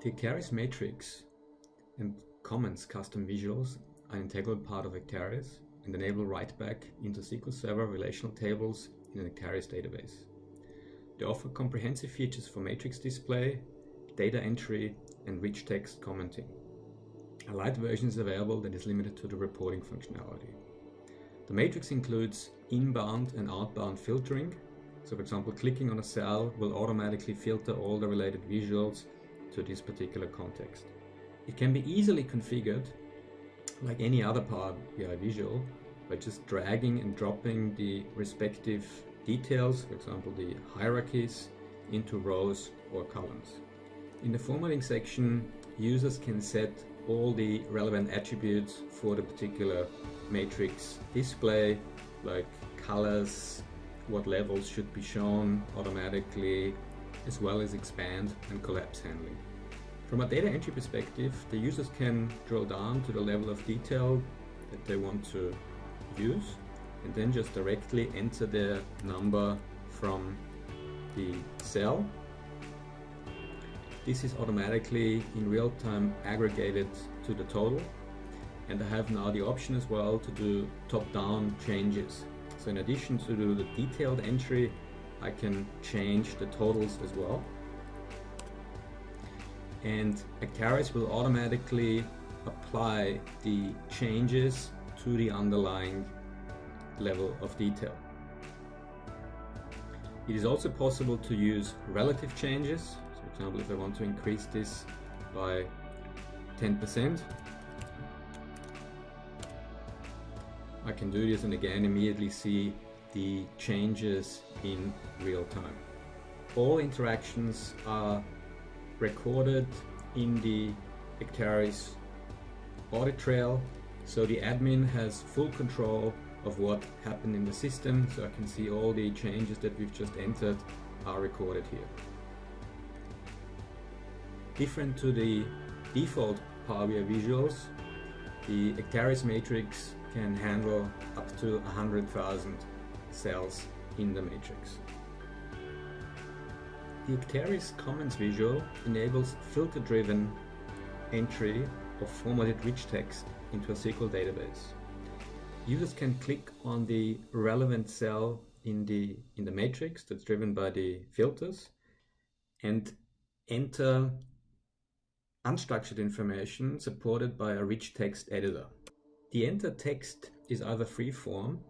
The Acterys matrix and comments custom visuals are an integral part of Acterys and enable write-back into SQL Server relational tables in an Acterys database. They offer comprehensive features for matrix display, data entry, and rich text commenting. A light version is available that is limited to the reporting functionality. The matrix includes inbound and outbound filtering. So for example, clicking on a cell will automatically filter all the related visuals to this particular context. It can be easily configured like any other Power BI visual by just dragging and dropping the respective details, for example the hierarchies, into rows or columns. In the formatting section, users can set all the relevant attributes for the particular matrix display, like colors, what levels should be shown automatically, as well as expand and collapse handling. From a data entry perspective, the users can drill down to the level of detail that they want to use and then just directly enter the number from the cell. This is automatically in real time aggregated to the total and I have now the option as well to do top-down changes. So in addition to do the detailed entry, I can change the totals as well and Acterys will automatically apply the changes to the underlying level of detail. It is also possible to use relative changes. So for example, if I want to increase this by 10%, I can do this and again immediately see the changes in real time. All interactions are recorded in the Acterys audit trail. So the admin has full control of what happened in the system. So I can see all the changes that we've just entered are recorded here. Different to the default Power BI visuals, the Acterys matrix can handle up to 100,000 cells in the matrix. The Acterys Comments visual enables filter-driven entry of formatted rich text into a SQL database. Users can click on the relevant cell in the, in the matrix that's driven by the filters and enter unstructured information supported by a rich text editor. The entered text is either free-form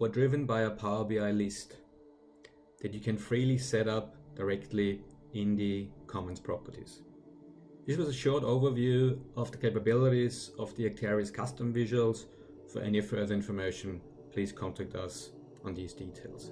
or driven by a Power BI list that you can freely set up directly in the Comments properties. This was a short overview of the capabilities of the Acterys custom visuals. For any further information, please contact us on these details.